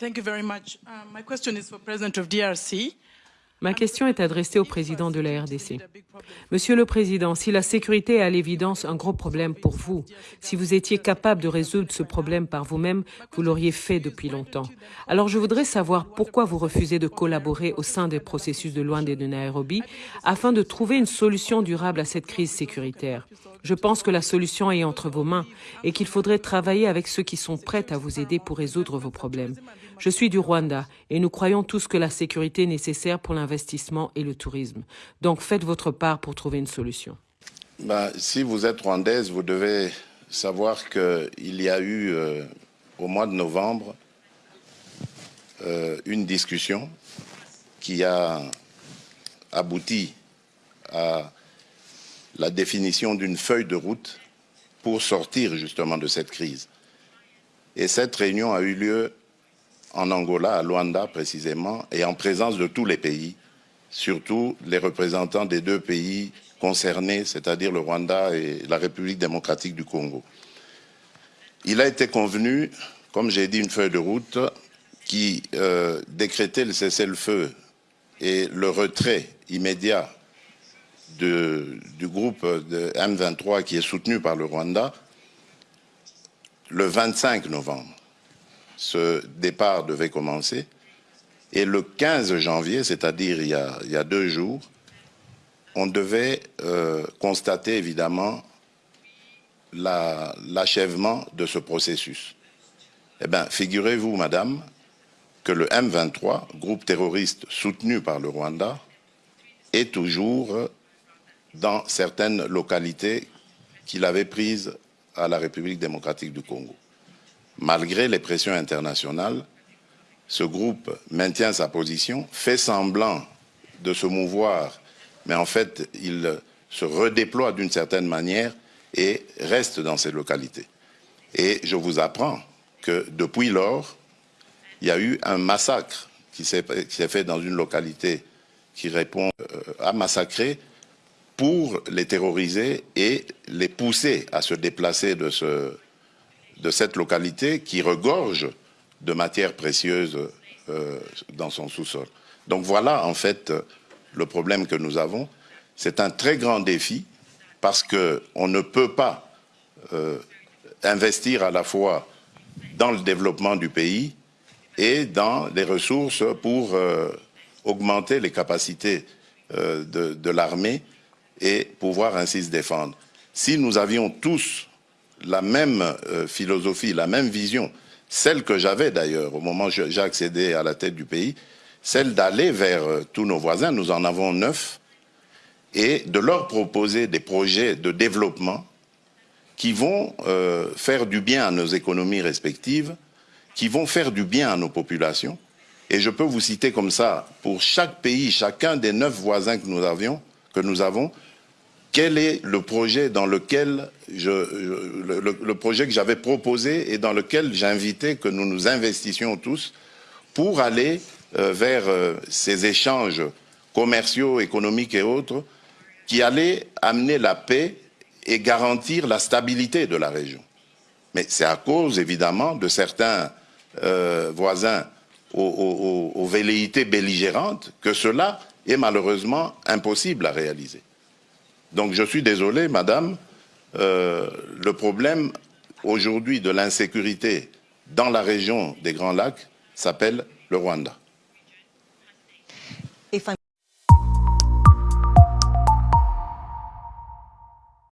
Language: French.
thank you very much. Uh, my question is for President of DRC. Ma question est adressée au président de la RDC. Monsieur le Président, si la sécurité est à l'évidence un gros problème pour vous, si vous étiez capable de résoudre ce problème par vous-même, vous l'auriez fait depuis longtemps. Alors je voudrais savoir pourquoi vous refusez de collaborer au sein des processus de Luanda et de Nairobi afin de trouver une solution durable à cette crise sécuritaire. Je pense que la solution est entre vos mains et qu'il faudrait travailler avec ceux qui sont prêts à vous aider pour résoudre vos problèmes. Je suis du Rwanda et nous croyons tous que la sécurité est nécessaire pour l'investissement et le tourisme. Donc faites votre part pour trouver une solution. Bah, si vous êtes rwandaise, vous devez savoir qu'il y a eu euh, au mois de novembre euh, une discussion qui a abouti à la définition d'une feuille de route pour sortir justement de cette crise. Et cette réunion a eu lieu en Angola, à Luanda précisément, et en présence de tous les pays, surtout les représentants des deux pays concernés, c'est-à-dire le Rwanda et la République démocratique du Congo. Il a été convenu, comme j'ai dit, une feuille de route qui euh, décrétait le cessez-le-feu et le retrait immédiat du groupe de M23 qui est soutenu par le Rwanda le 25 novembre ce départ devait commencer. Et le 15 janvier, c'est-à-dire il, y a deux jours, on devait euh, constater évidemment l'achèvement de ce processus. Eh bien, figurez-vous, madame, que le M23, groupe terroriste soutenu par le Rwanda, est toujours dans certaines localités qu'il avait prises à la République démocratique du Congo. Malgré les pressions internationales, ce groupe maintient sa position, fait semblant de se mouvoir, mais en fait, il se redéploie d'une certaine manière et reste dans ces localités. Et je vous apprends que depuis lors, il y a eu un massacre qui s'est fait dans une localité qui répond euh, à massacrer pour les terroriser et les pousser à se déplacer de de cette localité qui regorge de matières précieuses euh, dans son sous-sol. Donc voilà en fait le problème que nous avons. C'est un très grand défi parce qu'on ne peut pas euh, investir à la fois dans le développement du pays et dans les ressources pour euh, augmenter les capacités de, l'armée et pouvoir ainsi se défendre. Si nous avions tous la même euh, philosophie, la même vision, celle que j'avais d'ailleurs au moment où j'ai accédé à la tête du pays, celle d'aller vers euh, tous nos voisins, nous en avons neuf, et de leur proposer des projets de développement qui vont euh, faire du bien à nos économies respectives, qui vont faire du bien à nos populations. Et je peux vous citer comme ça, pour chaque pays, chacun des neuf voisins que nous, avions, que nous avons, quel est le projet dans lequel le, projet que j'avais proposé et dans lequel j'invitais que nous nous investissions tous pour aller euh, vers euh, ces échanges commerciaux, économiques et autres qui allaient amener la paix et garantir la stabilité de la région. Mais c'est à cause, évidemment, de certains euh, voisins aux velléités belligérantes que cela est malheureusement impossible à réaliser. Donc je suis désolé, madame, euh, le problème aujourd'hui de l'insécurité dans la région des Grands Lacs s'appelle le Rwanda.